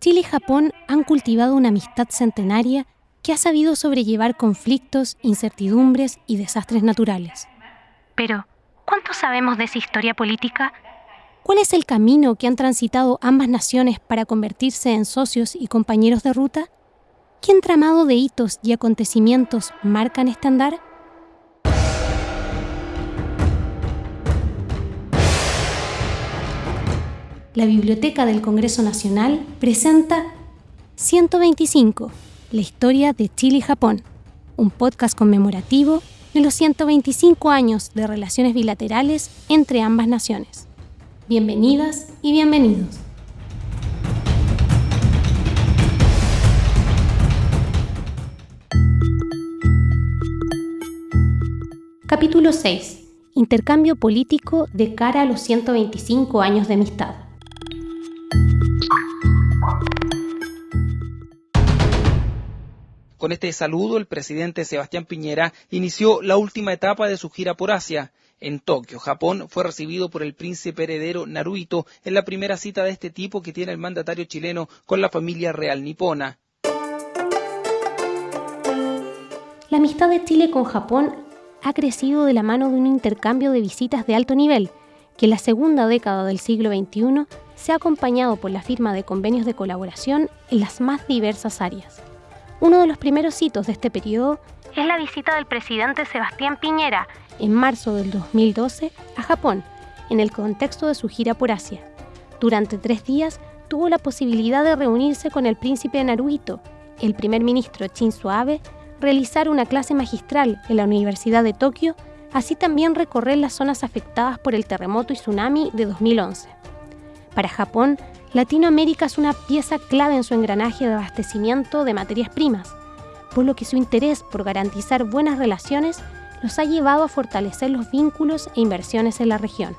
Chile y Japón han cultivado una amistad centenaria que ha sabido sobrellevar conflictos, incertidumbres y desastres naturales. Pero, ¿cuánto sabemos de esa historia política? ¿Cuál es el camino que han transitado ambas naciones para convertirse en socios y compañeros de ruta? ¿Qué entramado de hitos y acontecimientos marcan este andar? La Biblioteca del Congreso Nacional presenta 125 la historia de Chile y Japón, un podcast conmemorativo de los 125 años de relaciones bilaterales entre ambas naciones. Bienvenidas y bienvenidos. Capítulo 6. Intercambio político de cara a los 125 años de amistad. Con este saludo, el presidente Sebastián Piñera inició la última etapa de su gira por Asia. En Tokio, Japón, fue recibido por el príncipe heredero Naruhito en la primera cita de este tipo que tiene el mandatario chileno con la familia real nipona. La amistad de Chile con Japón ha crecido de la mano de un intercambio de visitas de alto nivel, que en la segunda década del siglo XXI se ha acompañado por la firma de convenios de colaboración en las más diversas áreas. Uno de los primeros hitos de este periodo es la visita del presidente Sebastián Piñera en marzo del 2012 a Japón, en el contexto de su gira por Asia. Durante tres días tuvo la posibilidad de reunirse con el príncipe Naruhito, el primer ministro Shinzo Abe, realizar una clase magistral en la Universidad de Tokio, así también recorrer las zonas afectadas por el terremoto y tsunami de 2011. Para Japón, Latinoamérica es una pieza clave en su engranaje de abastecimiento de materias primas, por lo que su interés por garantizar buenas relaciones los ha llevado a fortalecer los vínculos e inversiones en la región.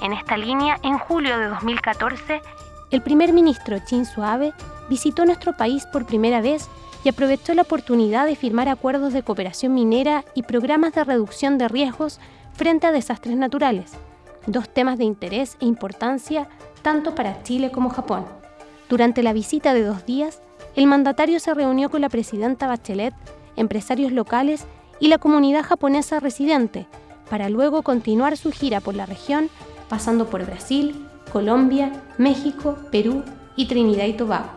En esta línea, en julio de 2014, el primer ministro Shinzo Abe visitó nuestro país por primera vez y aprovechó la oportunidad de firmar acuerdos de cooperación minera y programas de reducción de riesgos frente a desastres naturales, dos temas de interés e importancia tanto para Chile como Japón. Durante la visita de dos días, el mandatario se reunió con la presidenta Bachelet, empresarios locales y la comunidad japonesa residente, para luego continuar su gira por la región, pasando por Brasil, Colombia, México, Perú y Trinidad y Tobago.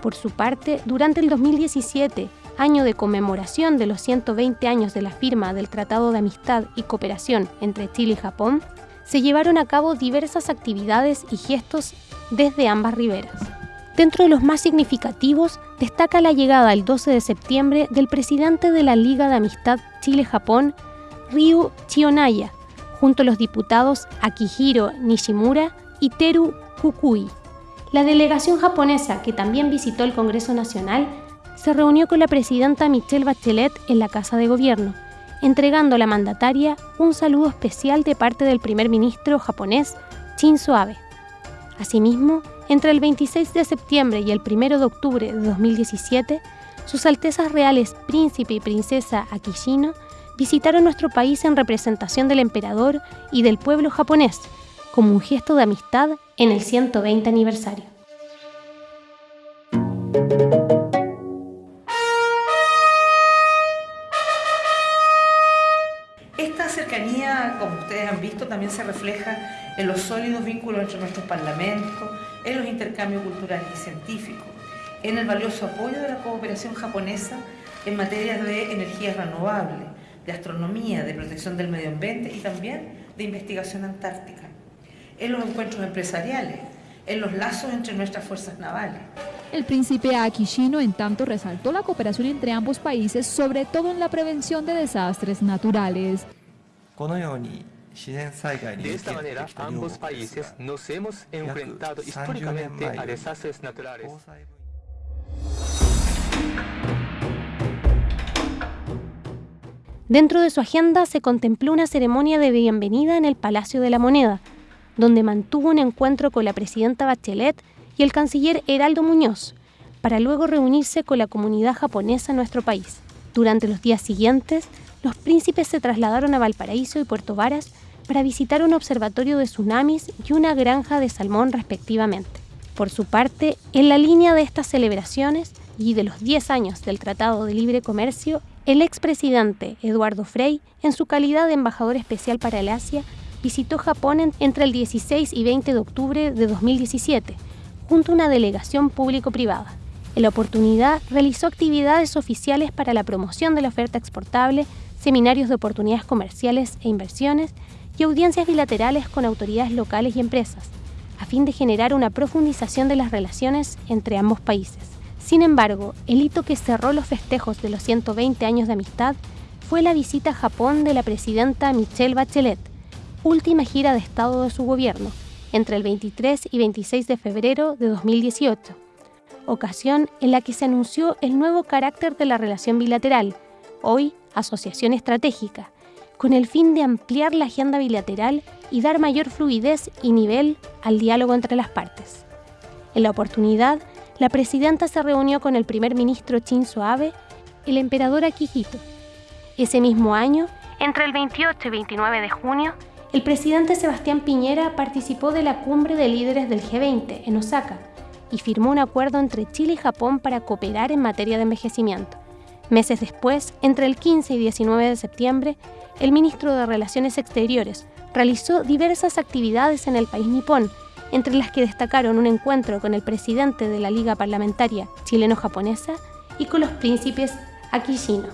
Por su parte, durante el 2017, año de conmemoración de los 120 años de la firma del Tratado de Amistad y Cooperación entre Chile y Japón, se llevaron a cabo diversas actividades y gestos desde ambas riberas. Dentro de los más significativos destaca la llegada el 12 de septiembre del presidente de la Liga de Amistad Chile-Japón, Ryu Chionaya, junto a los diputados Akihiro Nishimura y Teru Kukui. La delegación japonesa, que también visitó el Congreso Nacional, se reunió con la presidenta Michelle Bachelet en la Casa de Gobierno, entregando a la mandataria un saludo especial de parte del primer ministro japonés Shinzo Abe. Asimismo, entre el 26 de septiembre y el 1 de octubre de 2017, sus Altezas Reales Príncipe y Princesa Akishino visitaron nuestro país en representación del emperador y del pueblo japonés, como un gesto de amistad en el 120 aniversario. Como ustedes han visto, también se refleja en los sólidos vínculos entre nuestros parlamentos, en los intercambios culturales y científicos, en el valioso apoyo de la cooperación japonesa en materias de energías renovables, de astronomía, de protección del medio ambiente y también de investigación antártica, en los encuentros empresariales, en los lazos entre nuestras fuerzas navales. El príncipe Akishino, en tanto, resaltó la cooperación entre ambos países, sobre todo en la prevención de desastres naturales. De esta manera, ambos países nos hemos enfrentado históricamente a desastres naturales. Dentro de su agenda se contempló una ceremonia de bienvenida en el Palacio de la Moneda, donde mantuvo un encuentro con la presidenta Bachelet y el canciller Heraldo Muñoz, para luego reunirse con la comunidad japonesa en nuestro país. Durante los días siguientes, los príncipes se trasladaron a Valparaíso y Puerto Varas para visitar un observatorio de tsunamis y una granja de salmón respectivamente. Por su parte, en la línea de estas celebraciones y de los 10 años del Tratado de Libre Comercio, el expresidente Eduardo Frei, en su calidad de embajador especial para el Asia, visitó Japón entre el 16 y 20 de octubre de 2017, junto a una delegación público-privada. En la oportunidad realizó actividades oficiales para la promoción de la oferta exportable, seminarios de oportunidades comerciales e inversiones y audiencias bilaterales con autoridades locales y empresas, a fin de generar una profundización de las relaciones entre ambos países. Sin embargo, el hito que cerró los festejos de los 120 años de amistad fue la visita a Japón de la presidenta Michelle Bachelet, última gira de Estado de su gobierno, entre el 23 y 26 de febrero de 2018, ocasión en la que se anunció el nuevo carácter de la relación bilateral, hoy Asociación Estratégica, con el fin de ampliar la agenda bilateral y dar mayor fluidez y nivel al diálogo entre las partes. En la oportunidad, la presidenta se reunió con el primer ministro Shinzo Abe, el emperador Akihito. Ese mismo año, entre el 28 y 29 de junio, el presidente Sebastián Piñera participó de la cumbre de líderes del G20 en Osaka y firmó un acuerdo entre Chile y Japón para cooperar en materia de envejecimiento. Meses después, entre el 15 y 19 de septiembre, el ministro de Relaciones Exteriores realizó diversas actividades en el país nipón, entre las que destacaron un encuentro con el presidente de la Liga Parlamentaria chileno-japonesa y con los príncipes Akishino.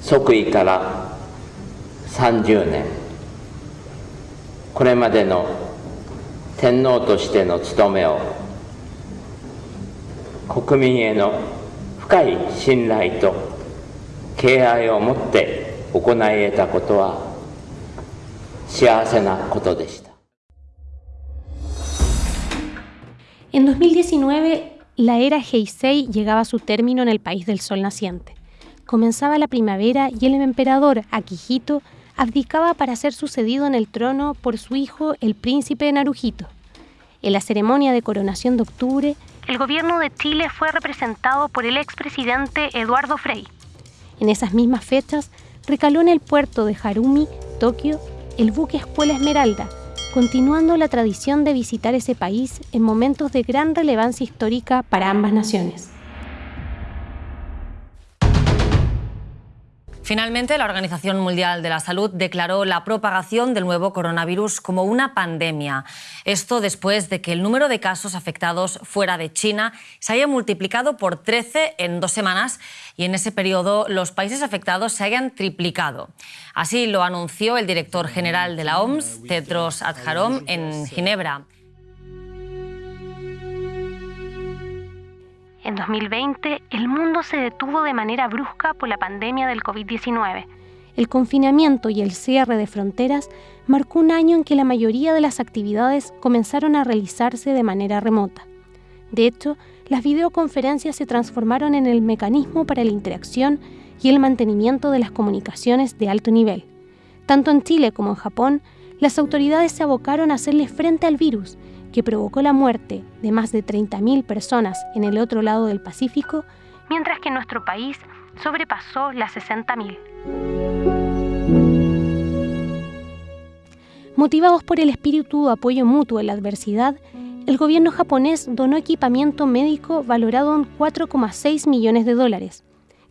Sokui 30 años. これまでの天皇としての務めを国民への深い信頼と敬愛を持って行い得たことは幸せなことでした。En 2019, la era Heisei llegaba a su término en el país del sol naciente. Comenzaba la primavera y el emperador Akihito abdicaba para ser sucedido en el trono por su hijo, el príncipe Naruhito. En la ceremonia de coronación de octubre, el gobierno de Chile fue representado por el expresidente Eduardo Frei. En esas mismas fechas, recaló en el puerto de Harumi, Tokio, el buque Escuela Esmeralda, continuando la tradición de visitar ese país en momentos de gran relevancia histórica para ambas naciones. Finalmente, la Organización Mundial de la Salud declaró la propagación del nuevo coronavirus como una pandemia. Esto después de que el número de casos afectados fuera de China se haya multiplicado por 13 en dos semanas y en ese periodo los países afectados se hayan triplicado. Así lo anunció el director general de la OMS, Tedros Adhanom, en Ginebra. En 2020, el mundo se detuvo de manera brusca por la pandemia del COVID-19. El confinamiento y el cierre de fronteras marcó un año en que la mayoría de las actividades comenzaron a realizarse de manera remota. De hecho, las videoconferencias se transformaron en el mecanismo para la interacción y el mantenimiento de las comunicaciones de alto nivel. Tanto en Chile como en Japón, las autoridades se abocaron a hacerle frente al virus que provocó la muerte de más de 30.000 personas en el otro lado del Pacífico, mientras que nuestro país sobrepasó las 60.000. Motivados por el espíritu de apoyo mutuo en la adversidad, el gobierno japonés donó equipamiento médico valorado en 4,6 millones de dólares,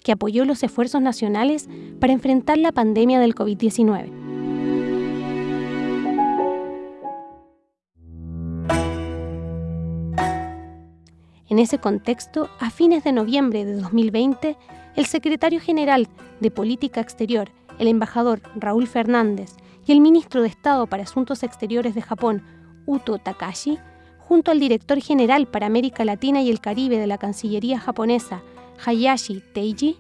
que apoyó los esfuerzos nacionales para enfrentar la pandemia del COVID-19. En ese contexto, a fines de noviembre de 2020, el secretario general de Política Exterior, el embajador Raúl Fernández, y el ministro de Estado para Asuntos Exteriores de Japón, Uto Takashi, junto al director general para América Latina y el Caribe de la Cancillería japonesa, Hayashi Teiji,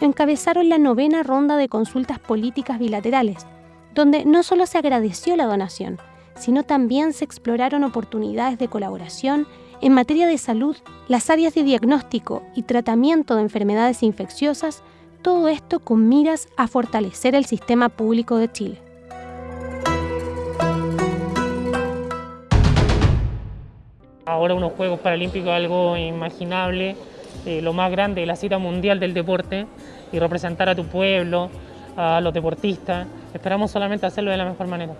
encabezaron la novena ronda de consultas políticas bilaterales, donde no solo se agradeció la donación, sino también se exploraron oportunidades de colaboración en materia de salud, las áreas de diagnóstico y tratamiento de enfermedades infecciosas, todo esto con miras a fortalecer el sistema público de Chile. Ahora unos Juegos Paralímpicos algo imaginable, eh, lo más grande, la cita mundial del deporte y representar a tu pueblo, a los deportistas. Esperamos solamente hacerlo de la mejor manera.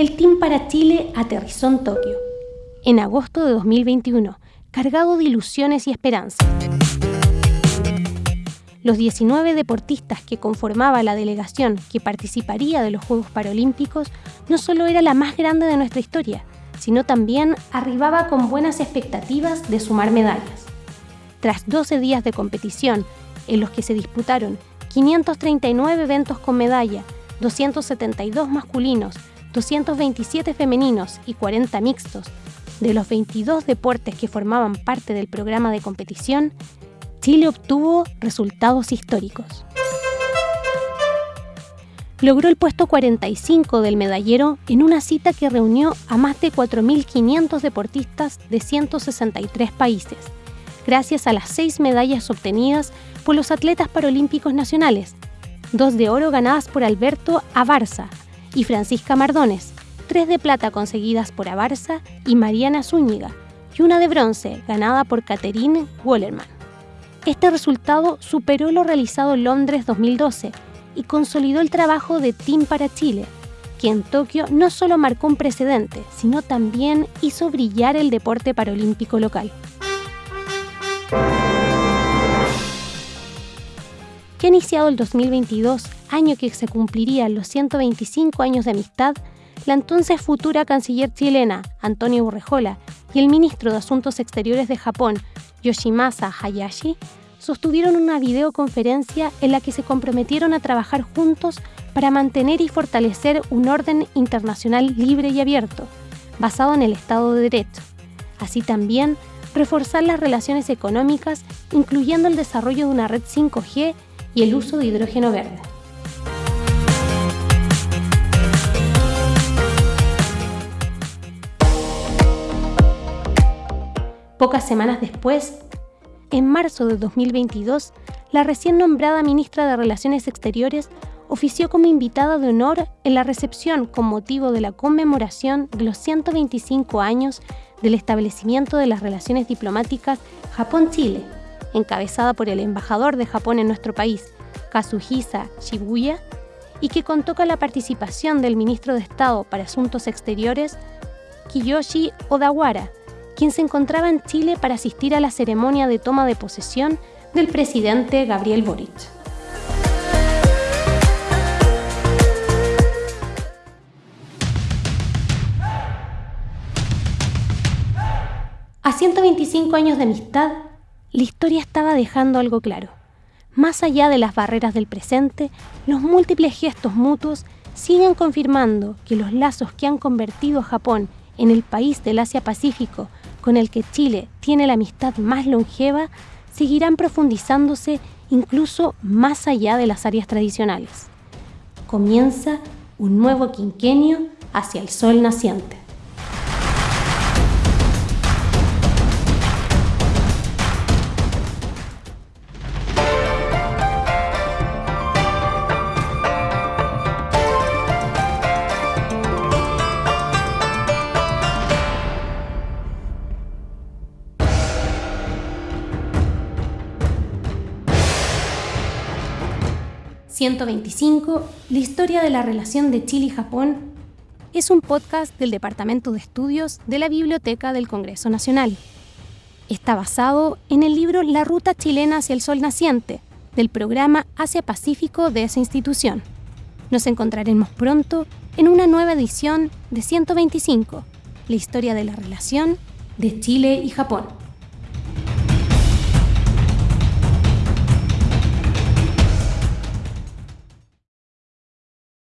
El Team para Chile aterrizó en Tokio en agosto de 2021, cargado de ilusiones y esperanza. Los 19 deportistas que conformaba la delegación que participaría de los Juegos Paralímpicos no solo era la más grande de nuestra historia, sino también arribaba con buenas expectativas de sumar medallas. Tras 12 días de competición, en los que se disputaron 539 eventos con medalla, 272 masculinos, 227 femeninos y 40 mixtos, de los 22 deportes que formaban parte del programa de competición, Chile obtuvo resultados históricos. Logró el puesto 45 del medallero en una cita que reunió a más de 4.500 deportistas de 163 países, gracias a las seis medallas obtenidas por los atletas paralímpicos nacionales, dos de oro ganadas por Alberto Abarza y Francisca Mardones, tres de plata conseguidas por Abarza y Mariana Zúñiga, y una de bronce ganada por Catherine Wallerman. Este resultado superó lo realizado en Londres 2012 y consolidó el trabajo de Team para Chile, que en Tokio no solo marcó un precedente, sino también hizo brillar el deporte paralímpico local. Que iniciado el 2022, año que se cumplirían los 125 años de amistad, la entonces futura canciller chilena, Antonio Borrejola, y el ministro de Asuntos Exteriores de Japón, Yoshimasa Hayashi, sostuvieron una videoconferencia en la que se comprometieron a trabajar juntos para mantener y fortalecer un orden internacional libre y abierto, basado en el Estado de Derecho. Así también, reforzar las relaciones económicas, incluyendo el desarrollo de una red 5G y el uso de hidrógeno verde. Pocas semanas después, en marzo de 2022, la recién nombrada ministra de Relaciones Exteriores ofició como invitada de honor en la recepción con motivo de la conmemoración de los 125 años del establecimiento de las relaciones diplomáticas Japón-Chile, encabezada por el embajador de Japón en nuestro país, Kazuhisa Shibuya, y que contó con la participación del ministro de Estado para Asuntos Exteriores, Kiyoshi Odawara, quien se encontraba en Chile para asistir a la ceremonia de toma de posesión del presidente Gabriel Boric. A 125 años de amistad, la historia estaba dejando algo claro. Más allá de las barreras del presente, los múltiples gestos mutuos siguen confirmando que los lazos que han convertido a Japón en el país del Asia-Pacífico con el que Chile tiene la amistad más longeva seguirán profundizándose incluso más allá de las áreas tradicionales. Comienza un nuevo quinquenio hacia el sol naciente. 125, la historia de la relación de Chile y Japón, es un podcast del Departamento de Estudios de la Biblioteca del Congreso Nacional. Está basado en el libro La Ruta Chilena hacia el Sol Naciente, del programa Asia Pacífico de esa institución. Nos encontraremos pronto en una nueva edición de 125, la historia de la relación de Chile y Japón.